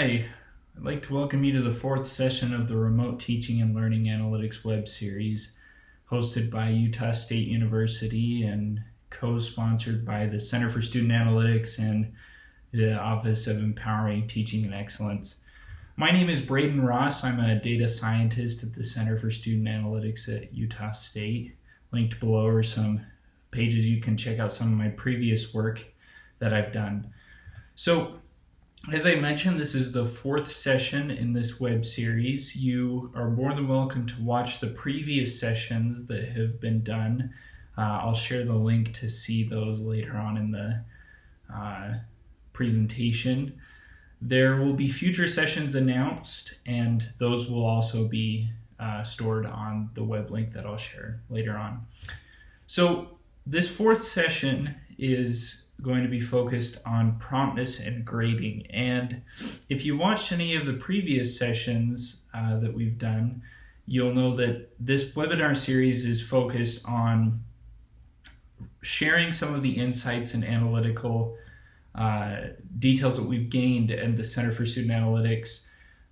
Hi, I'd like to welcome you to the fourth session of the Remote Teaching and Learning Analytics web series hosted by Utah State University and co-sponsored by the Center for Student Analytics and the Office of Empowering Teaching and Excellence. My name is Braden Ross. I'm a data scientist at the Center for Student Analytics at Utah State. Linked below are some pages you can check out some of my previous work that I've done. So as I mentioned, this is the fourth session in this web series. You are more than welcome to watch the previous sessions that have been done. Uh, I'll share the link to see those later on in the uh, presentation. There will be future sessions announced, and those will also be uh, stored on the web link that I'll share later on. So this fourth session is going to be focused on promptness and grading. And if you watched any of the previous sessions uh, that we've done, you'll know that this webinar series is focused on sharing some of the insights and analytical uh, details that we've gained at the Center for Student Analytics,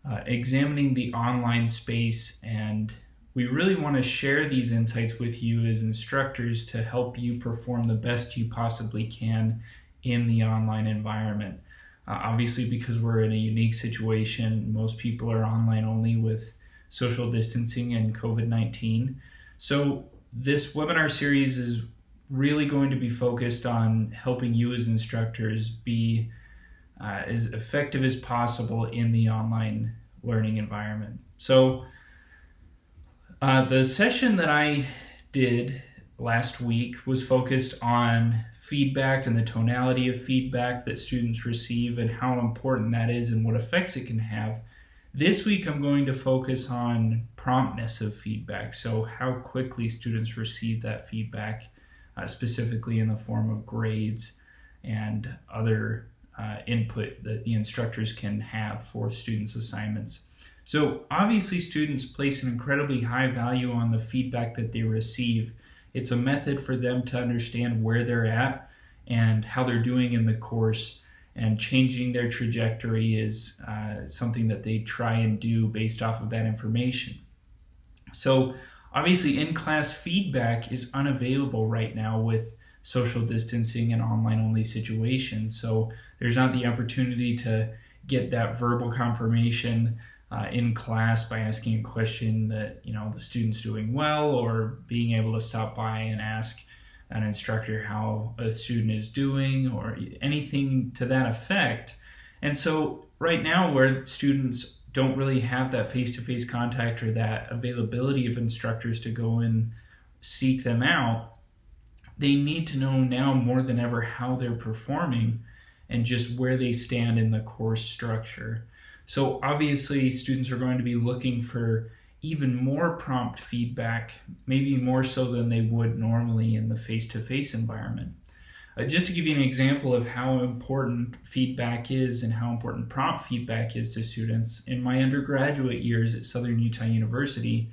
uh, examining the online space and we really want to share these insights with you as instructors to help you perform the best you possibly can in the online environment. Uh, obviously, because we're in a unique situation, most people are online only with social distancing and COVID 19. So, this webinar series is really going to be focused on helping you as instructors be uh, as effective as possible in the online learning environment. So, uh, the session that I did last week was focused on feedback and the tonality of feedback that students receive and how important that is and what effects it can have. This week I'm going to focus on promptness of feedback, so how quickly students receive that feedback, uh, specifically in the form of grades and other uh, input that the instructors can have for students' assignments. So obviously students place an incredibly high value on the feedback that they receive. It's a method for them to understand where they're at and how they're doing in the course and changing their trajectory is uh, something that they try and do based off of that information. So obviously in-class feedback is unavailable right now with social distancing and online only situations. So there's not the opportunity to get that verbal confirmation uh, in class by asking a question that you know the student's doing well or being able to stop by and ask an instructor how a student is doing or anything to that effect. And so right now where students don't really have that face-to-face -face contact or that availability of instructors to go and seek them out they need to know now more than ever how they're performing and just where they stand in the course structure so obviously students are going to be looking for even more prompt feedback, maybe more so than they would normally in the face-to-face -face environment. Uh, just to give you an example of how important feedback is and how important prompt feedback is to students, in my undergraduate years at Southern Utah University,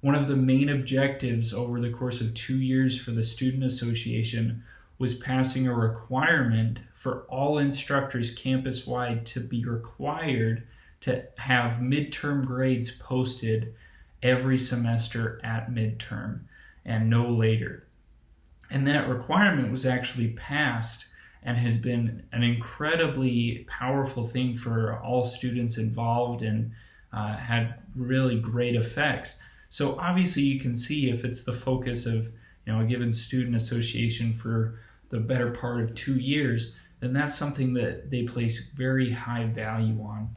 one of the main objectives over the course of two years for the Student Association was passing a requirement for all instructors campus-wide to be required to have midterm grades posted every semester at midterm and no later. And that requirement was actually passed and has been an incredibly powerful thing for all students involved and uh, had really great effects. So obviously you can see if it's the focus of you know a given student association for the better part of two years, then that's something that they place very high value on.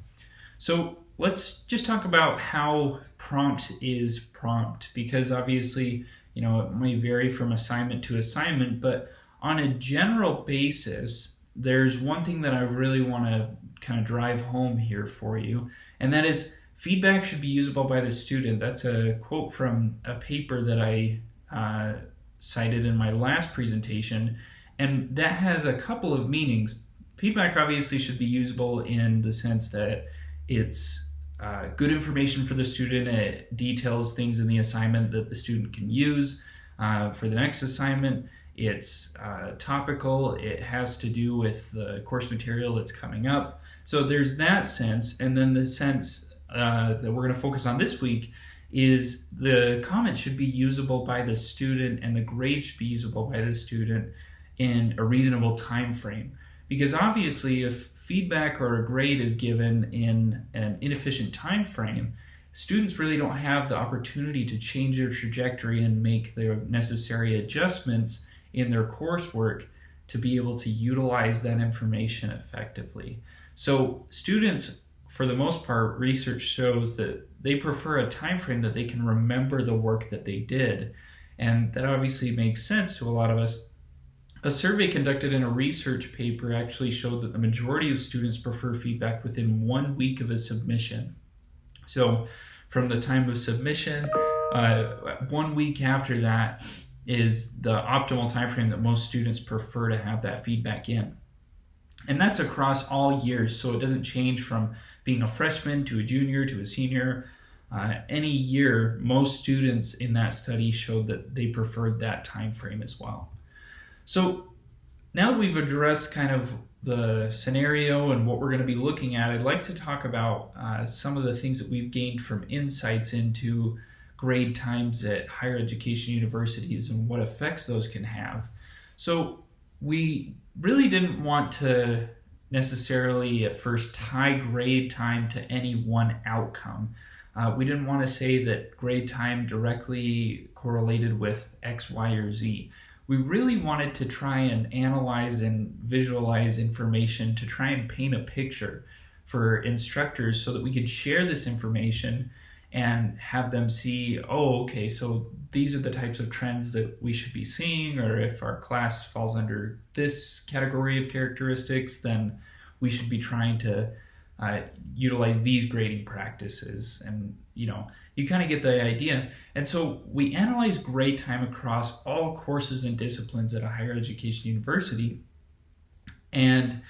So let's just talk about how prompt is prompt because obviously, you know, it may vary from assignment to assignment, but on a general basis, there's one thing that I really want to kind of drive home here for you, and that is feedback should be usable by the student. That's a quote from a paper that I uh, cited in my last presentation, and that has a couple of meanings. Feedback obviously should be usable in the sense that it's uh, good information for the student. It details things in the assignment that the student can use uh, for the next assignment. it's uh, topical, it has to do with the course material that's coming up. So there's that sense, and then the sense uh, that we're going to focus on this week is the comment should be usable by the student and the grade should be usable by the student in a reasonable time frame. Because obviously, if feedback or a grade is given in an inefficient time frame, students really don't have the opportunity to change their trajectory and make the necessary adjustments in their coursework to be able to utilize that information effectively. So students, for the most part, research shows that they prefer a time frame that they can remember the work that they did. And that obviously makes sense to a lot of us. A survey conducted in a research paper actually showed that the majority of students prefer feedback within one week of a submission. So from the time of submission, uh, one week after that, is the optimal time frame that most students prefer to have that feedback in. And that's across all years, so it doesn't change from being a freshman to a junior to a senior. Uh, any year, most students in that study showed that they preferred that time frame as well. So now that we've addressed kind of the scenario and what we're going to be looking at, I'd like to talk about uh, some of the things that we've gained from insights into grade times at higher education universities and what effects those can have. So we really didn't want to necessarily at first tie grade time to any one outcome. Uh, we didn't want to say that grade time directly correlated with X, Y, or Z. We really wanted to try and analyze and visualize information to try and paint a picture for instructors so that we could share this information and have them see, oh, okay, so these are the types of trends that we should be seeing, or if our class falls under this category of characteristics, then we should be trying to uh, utilize these grading practices. And, you know, you kind of get the idea. And so we analyze grade time across all courses and disciplines at a higher education university. And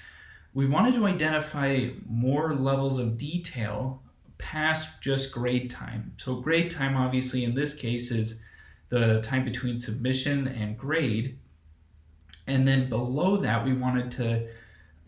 we wanted to identify more levels of detail past just grade time. So grade time obviously in this case is the time between submission and grade. And then below that we wanted to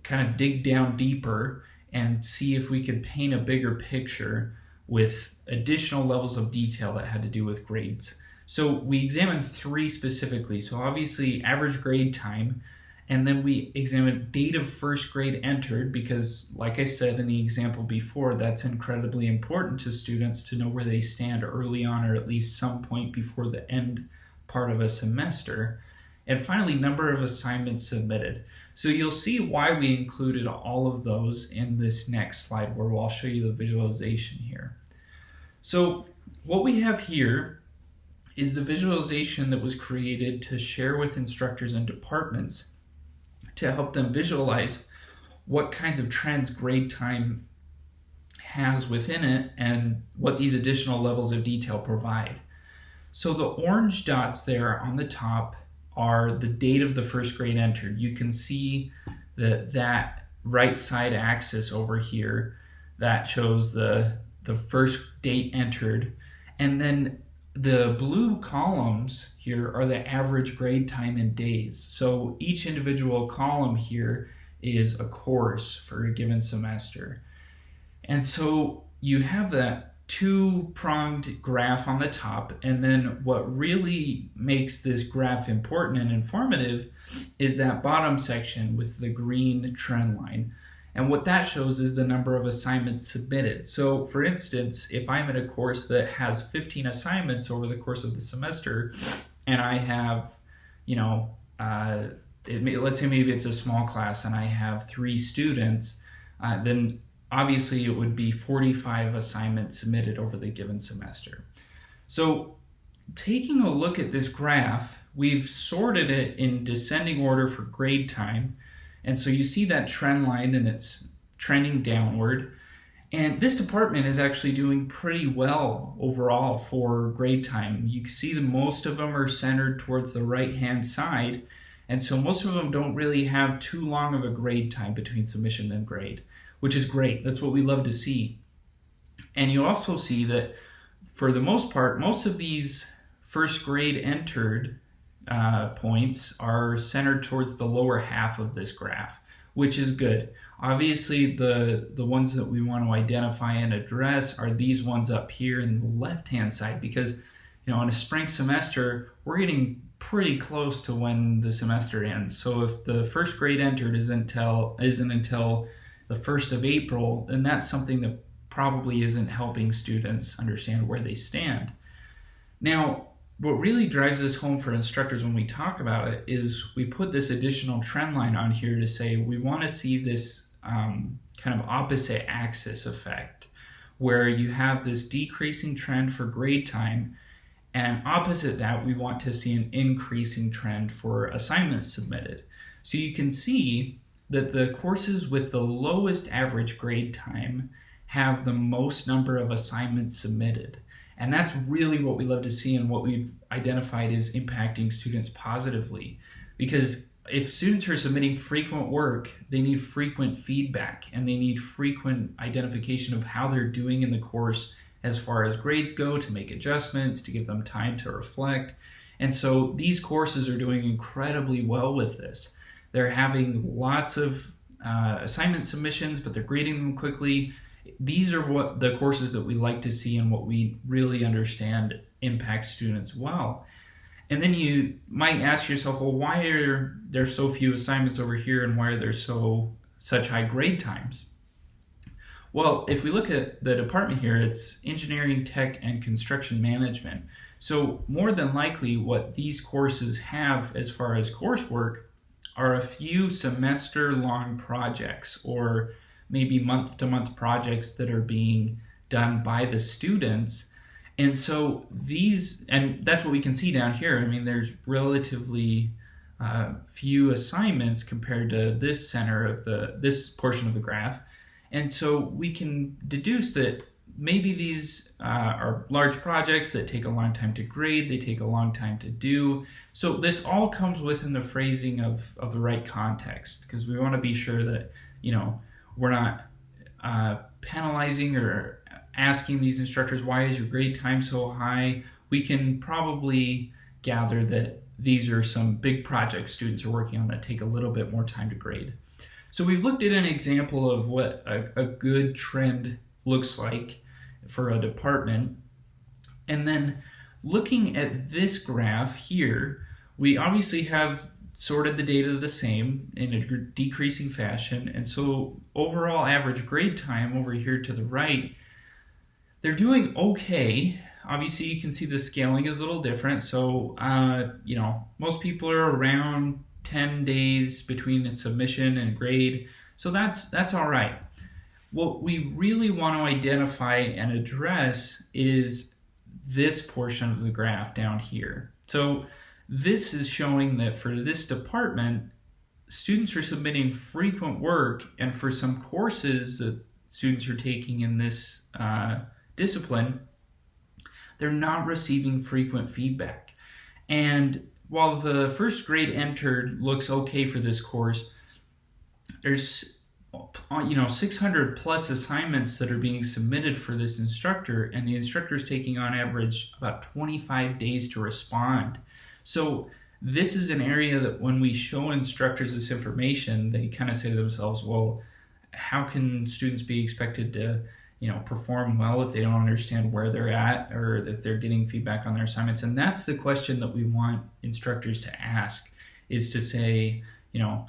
kind of dig down deeper and see if we could paint a bigger picture with additional levels of detail that had to do with grades. So we examined three specifically. So obviously average grade time, and then we examined date of first grade entered because, like I said in the example before, that's incredibly important to students to know where they stand early on or at least some point before the end part of a semester. And finally, number of assignments submitted. So you'll see why we included all of those in this next slide where I'll show you the visualization here. So what we have here is the visualization that was created to share with instructors and departments to help them visualize what kinds of trends grade time has within it and what these additional levels of detail provide. So the orange dots there on the top are the date of the first grade entered. You can see that that right side axis over here that shows the the first date entered and then the blue columns here are the average grade time in days. So each individual column here is a course for a given semester. And so you have that two pronged graph on the top. And then what really makes this graph important and informative is that bottom section with the green trend line. And what that shows is the number of assignments submitted. So for instance, if I'm in a course that has 15 assignments over the course of the semester, and I have, you know, uh, may, let's say maybe it's a small class and I have three students, uh, then obviously it would be 45 assignments submitted over the given semester. So taking a look at this graph, we've sorted it in descending order for grade time, and so you see that trend line and it's trending downward. And this department is actually doing pretty well overall for grade time. You can see that most of them are centered towards the right-hand side. And so most of them don't really have too long of a grade time between submission and grade, which is great. That's what we love to see. And you also see that for the most part, most of these first grade entered uh, points are centered towards the lower half of this graph, which is good. Obviously, the, the ones that we want to identify and address are these ones up here in the left-hand side because, you know, in a spring semester, we're getting pretty close to when the semester ends. So if the first grade entered isn't until, isn't until the 1st of April, then that's something that probably isn't helping students understand where they stand. Now, what really drives this home for instructors when we talk about it is we put this additional trend line on here to say we want to see this um, kind of opposite axis effect where you have this decreasing trend for grade time and opposite that we want to see an increasing trend for assignments submitted. So you can see that the courses with the lowest average grade time have the most number of assignments submitted. And that's really what we love to see and what we've identified is impacting students positively. Because if students are submitting frequent work, they need frequent feedback and they need frequent identification of how they're doing in the course as far as grades go to make adjustments, to give them time to reflect. And so these courses are doing incredibly well with this. They're having lots of uh, assignment submissions, but they're grading them quickly these are what the courses that we like to see and what we really understand impact students well. And then you might ask yourself, well, why are there so few assignments over here and why are there so such high grade times? Well, if we look at the department here, it's engineering, tech, and construction management. So more than likely what these courses have as far as coursework are a few semester long projects or maybe month to month projects that are being done by the students. And so these, and that's what we can see down here. I mean, there's relatively uh, few assignments compared to this center of the, this portion of the graph. And so we can deduce that maybe these uh, are large projects that take a long time to grade, they take a long time to do. So this all comes within the phrasing of, of the right context because we want to be sure that, you know, we're not uh, penalizing or asking these instructors, why is your grade time so high? We can probably gather that these are some big projects students are working on that take a little bit more time to grade. So we've looked at an example of what a, a good trend looks like for a department. And then looking at this graph here, we obviously have sorted the data the same in a decreasing fashion. And so overall average grade time over here to the right, they're doing okay. Obviously you can see the scaling is a little different. So, uh, you know, most people are around 10 days between its submission and grade. So that's, that's all right. What we really want to identify and address is this portion of the graph down here. So this is showing that for this department, students are submitting frequent work, and for some courses that students are taking in this uh, discipline, they're not receiving frequent feedback. And while the first grade entered looks okay for this course, there's uh, you know 600 plus assignments that are being submitted for this instructor and the instructor is taking on average about 25 days to respond. So this is an area that when we show instructors this information, they kind of say to themselves, well, how can students be expected to you know perform well if they don't understand where they're at or if they're getting feedback on their assignments and that's the question that we want instructors to ask is to say you know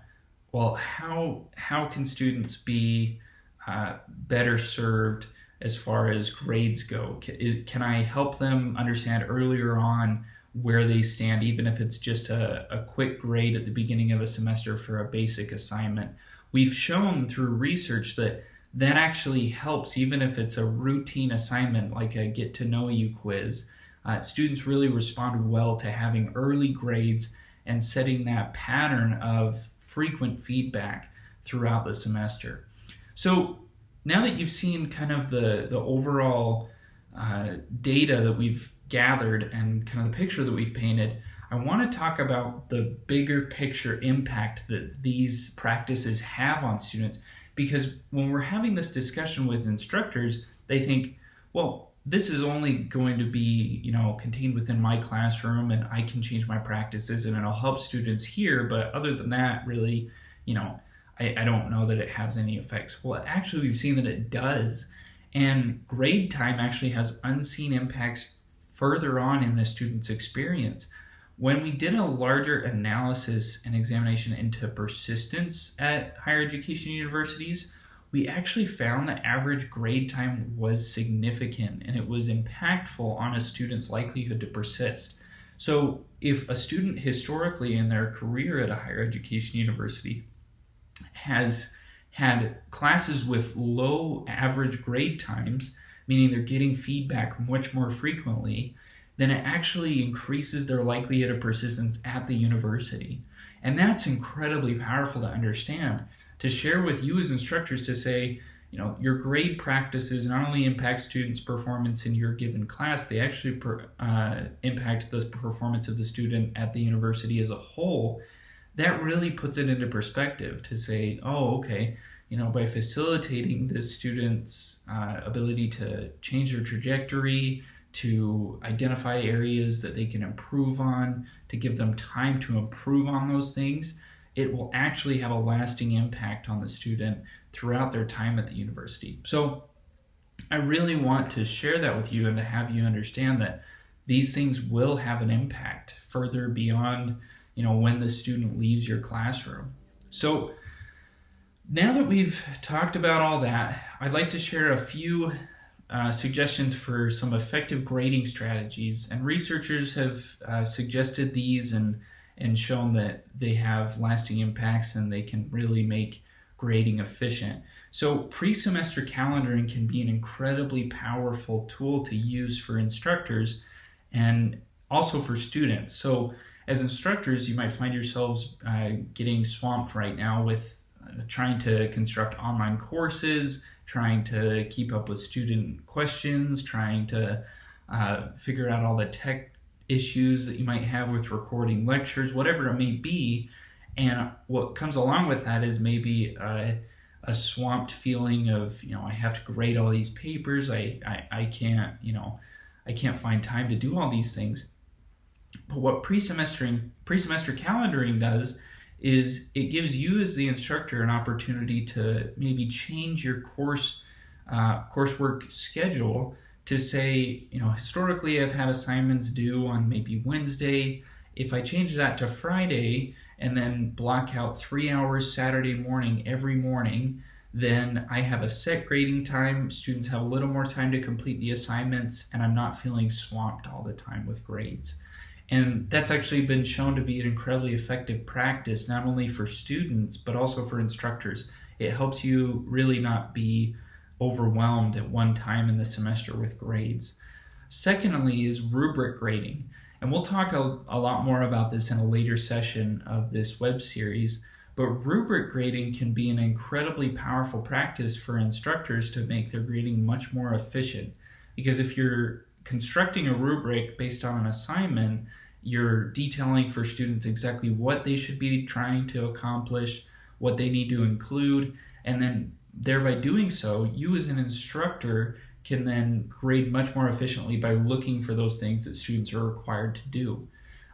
well how how can students be uh, better served as far as grades go can, is, can i help them understand earlier on where they stand, even if it's just a, a quick grade at the beginning of a semester for a basic assignment. We've shown through research that that actually helps, even if it's a routine assignment like a get to know you quiz. Uh, students really respond well to having early grades and setting that pattern of frequent feedback throughout the semester. So now that you've seen kind of the, the overall uh, data that we've gathered and kind of the picture that we've painted, I want to talk about the bigger picture impact that these practices have on students. Because when we're having this discussion with instructors, they think, well, this is only going to be you know contained within my classroom and i can change my practices and it'll help students here. But other than that really you know i, I don't know that it has any effects. Well actually we've seen that it does. And grade time actually has unseen impacts further on in the student's experience when we did a larger analysis and examination into persistence at higher education universities we actually found that average grade time was significant and it was impactful on a student's likelihood to persist. So, if a student historically in their career at a higher education university has had classes with low average grade times, meaning they're getting feedback much more frequently, then it actually increases their likelihood of persistence at the university. And that's incredibly powerful to understand to share with you as instructors to say, you know, your grade practices not only impact students' performance in your given class, they actually per, uh, impact the performance of the student at the university as a whole. That really puts it into perspective to say, oh, okay, you know, by facilitating this student's uh, ability to change their trajectory, to identify areas that they can improve on, to give them time to improve on those things, it will actually have a lasting impact on the student throughout their time at the university. So I really want to share that with you and to have you understand that these things will have an impact further beyond, you know, when the student leaves your classroom. So now that we've talked about all that, I'd like to share a few uh, suggestions for some effective grading strategies. And researchers have uh, suggested these and and shown that they have lasting impacts and they can really make grading efficient. So, pre semester calendaring can be an incredibly powerful tool to use for instructors and also for students. So, as instructors, you might find yourselves uh, getting swamped right now with uh, trying to construct online courses, trying to keep up with student questions, trying to uh, figure out all the tech issues that you might have with recording lectures, whatever it may be. And what comes along with that is maybe a, a swamped feeling of, you know, I have to grade all these papers. I, I, I can't, you know, I can't find time to do all these things. But what pre-semestering, pre-semester calendaring does is it gives you as the instructor an opportunity to maybe change your course uh, coursework schedule to say, you know, historically I've had assignments due on maybe Wednesday. If I change that to Friday and then block out three hours Saturday morning every morning, then I have a set grading time. Students have a little more time to complete the assignments, and I'm not feeling swamped all the time with grades. And that's actually been shown to be an incredibly effective practice, not only for students, but also for instructors. It helps you really not be overwhelmed at one time in the semester with grades. Secondly, is rubric grading. And we'll talk a, a, lot more about this in a later session of this web series. But rubric grading can be an incredibly powerful practice for instructors to make their grading much more efficient. Because if you're constructing a rubric based on an assignment, you're detailing for students exactly what they should be trying to accomplish, what they need to include, and then thereby doing so, you as an instructor can then grade much more efficiently by looking for those things that students are required to do.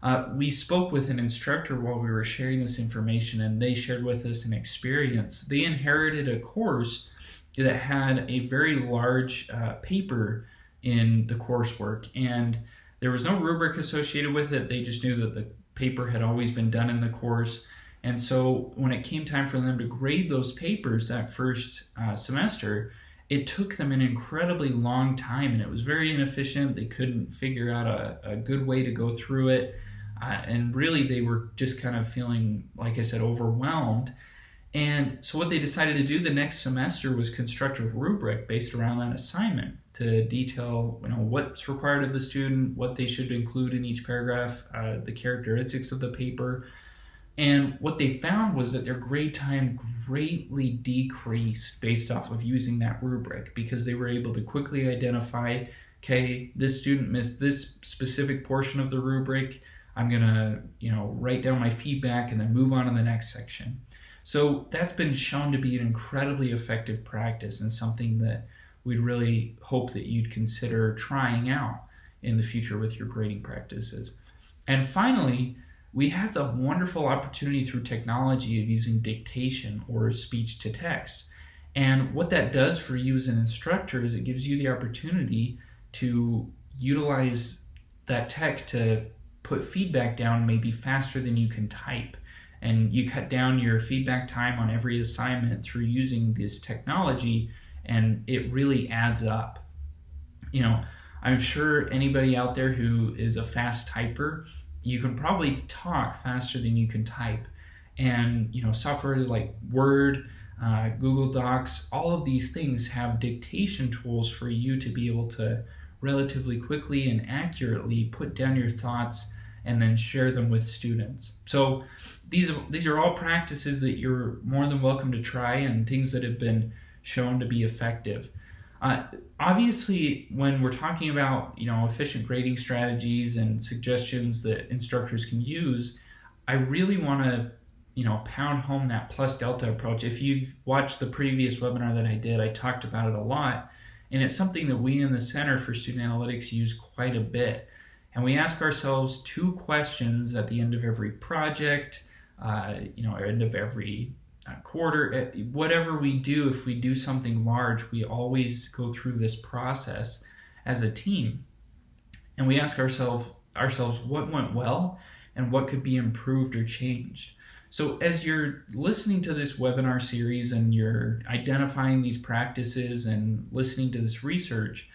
Uh, we spoke with an instructor while we were sharing this information, and they shared with us an experience. They inherited a course that had a very large uh, paper in the coursework, and there was no rubric associated with it. They just knew that the paper had always been done in the course. And so when it came time for them to grade those papers that first uh, semester, it took them an incredibly long time and it was very inefficient. They couldn't figure out a, a good way to go through it. Uh, and really, they were just kind of feeling, like I said, overwhelmed. And so, what they decided to do the next semester was construct a rubric based around that assignment to detail, you know, what's required of the student, what they should include in each paragraph, uh, the characteristics of the paper, and what they found was that their grade time greatly decreased based off of using that rubric because they were able to quickly identify okay, this student missed this specific portion of the rubric. I'm going to, you know, write down my feedback and then move on to the next section. So that's been shown to be an incredibly effective practice and something that we'd really hope that you'd consider trying out in the future with your grading practices. And finally, we have the wonderful opportunity through technology of using dictation or speech to text. And what that does for you as an instructor is it gives you the opportunity to utilize that tech to put feedback down maybe faster than you can type. And you cut down your feedback time on every assignment through using this technology, and it really adds up. You know, I'm sure anybody out there who is a fast typer, you can probably talk faster than you can type. And, you know, software like Word, uh, Google Docs, all of these things have dictation tools for you to be able to relatively quickly and accurately put down your thoughts and then share them with students. So these these are all practices that you're more than welcome to try and things that have been shown to be effective. Uh, obviously, when we're talking about you know efficient grading strategies and suggestions that instructors can use, I really want to you know pound home that plus delta approach. If you've watched the previous webinar that I did, I talked about it a lot, and it's something that we in the Center for Student Analytics use quite a bit. And we ask ourselves two questions at the end of every project, uh, you know, end of every quarter, uh, whatever we do, if we do something large, we always go through this process as a team. And we ask ourselves ourselves what went well and what could be improved or changed. So as you're listening to this webinar series and you're identifying these practices and listening to this research,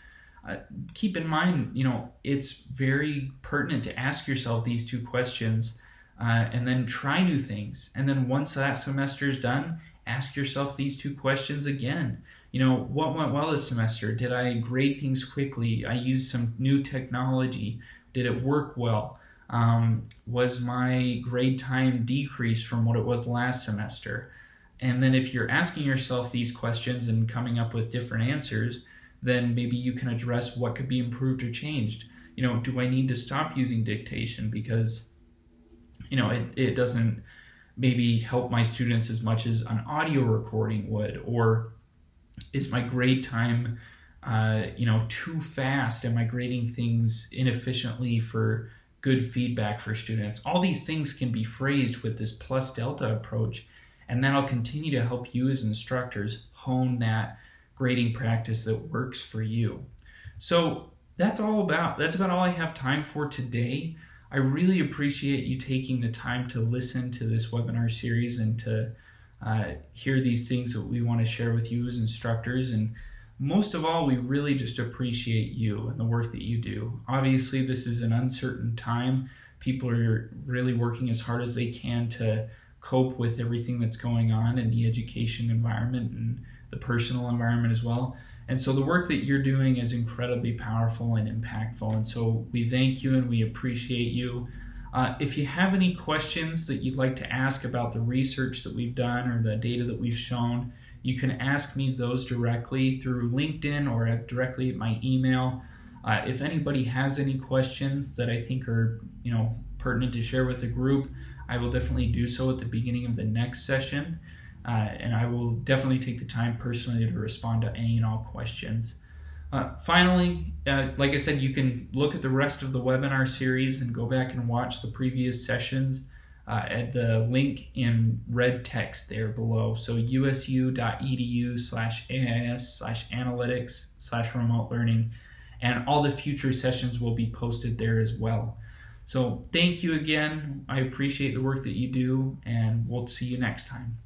uh, keep in mind, you know, it's very pertinent to ask yourself these two questions uh, and then try new things. And then once that semester is done, ask yourself these two questions again. You know, what went well this semester? Did I grade things quickly? I used some new technology. Did it work well? Um, was my grade time decreased from what it was last semester? And then if you're asking yourself these questions and coming up with different answers, then maybe you can address what could be improved or changed. You know, do I need to stop using dictation because you know, it, it doesn't maybe help my students as much as an audio recording would, or is my grade time, uh, you know, too fast? Am I grading things inefficiently for good feedback for students? All these things can be phrased with this plus delta approach, and that'll continue to help you as instructors hone that grading practice that works for you. So that's all about that's about all I have time for today. I really appreciate you taking the time to listen to this webinar series and to uh, hear these things that we want to share with you as instructors. And most of all, we really just appreciate you and the work that you do. Obviously, this is an uncertain time. People are really working as hard as they can to cope with everything that's going on in the education environment and the personal environment as well. And so the work that you're doing is incredibly powerful and impactful. And so we thank you and we appreciate you. Uh, if you have any questions that you'd like to ask about the research that we've done or the data that we've shown, you can ask me those directly through LinkedIn or directly at my email. Uh, if anybody has any questions that I think are, you know, pertinent to share with the group, I will definitely do so at the beginning of the next session. Uh, and I will definitely take the time personally to respond to any and all questions. Uh, finally, uh, like I said, you can look at the rest of the webinar series and go back and watch the previous sessions uh, at the link in red text there below. So usu.edu slash AIS slash analytics slash remote learning. And all the future sessions will be posted there as well. So thank you again. I appreciate the work that you do, and we'll see you next time.